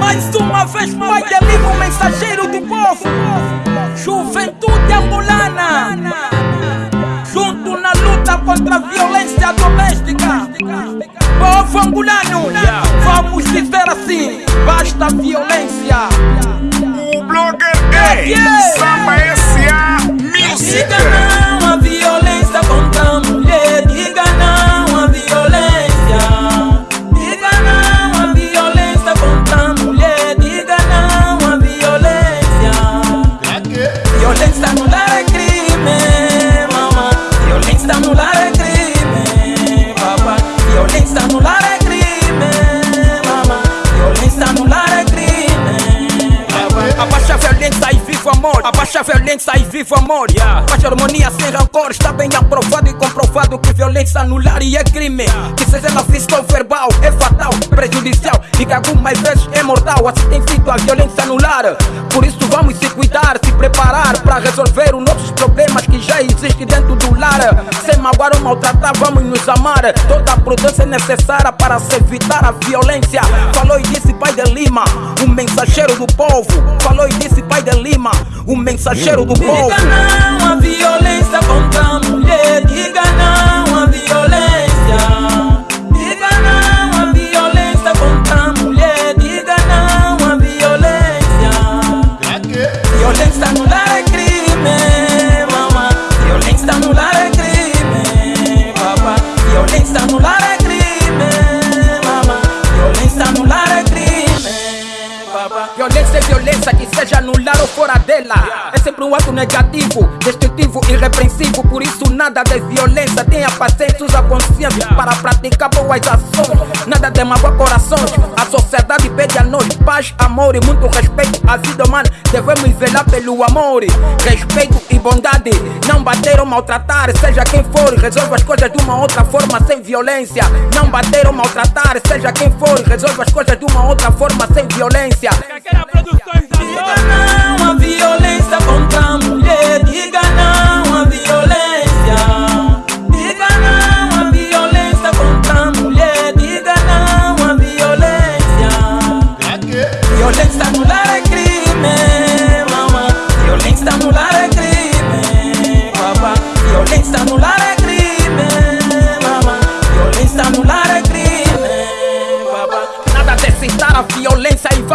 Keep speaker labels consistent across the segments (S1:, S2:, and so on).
S1: Mais uma vez, pai de amigo, mensageiro do povo. Juventude angolana. Junto na luta contra a violência doméstica. Povo angolano, vamos viver assim. Basta violência.
S2: O blogger gay, Samba S.A. Music.
S1: Violência no lar é crime, mama. Violência no lar é crime, Abaixa a violência e viva o amor. Abaixa a harmonia sem rancor. Está bem aprovado e comprovado que violência no lar é crime. Que seja ela física ou verbal, é fatal, prejudicial e que algumas vezes é mortal. Assim tem sido a violência no lar. Por isso vamos se cuidar, se preparar para resolver os nossos problemas que já existem dentro do lar. Sem magoar ou maltratar, vamos nos amar. Toda a prudência é necessária para se evitar a violência. Falou e disse Pai de Lima, o mensageiro do povo. Falou e disse Pai de Lima, o mensageiro do povo. Diga não a violência contra a mulher. Violência é violência, que seja no lar ou fora dela. É sempre um ato negativo, destrutivo, irrepreensível. Por isso, nada de violência. Tenha paciência, usa consciência para praticar boas ações. Nada de magoar corações. Sociedade pede a nós paz, amor e muito respeito. A vida humana devemos velar pelo amor, respeito e bondade. Não bater ou maltratar, seja quem for. Resolva as coisas de uma outra forma, sem violência. Não bater ou maltratar, seja quem for. Resolva as coisas de uma outra forma, sem violência.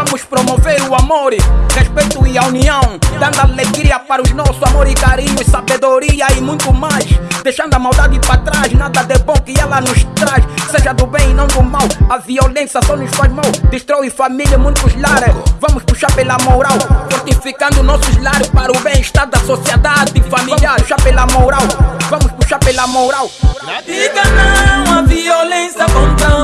S1: Vamos promover o amor, respeito e a união, dando alegria para os nossos amor e carinho, sabedoria e muito mais. Deixando a maldade para trás, nada de bom que ela nos traz, seja do bem e não do mal. A violência só nos faz mal, destrói família e muitos lares. Vamos puxar pela moral, fortificando nossos lares para o bem-estar da sociedade familiar. Puxar pela moral, vamos puxar pela moral. Diga não a violência contra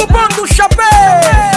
S1: Do Bando Chapéu!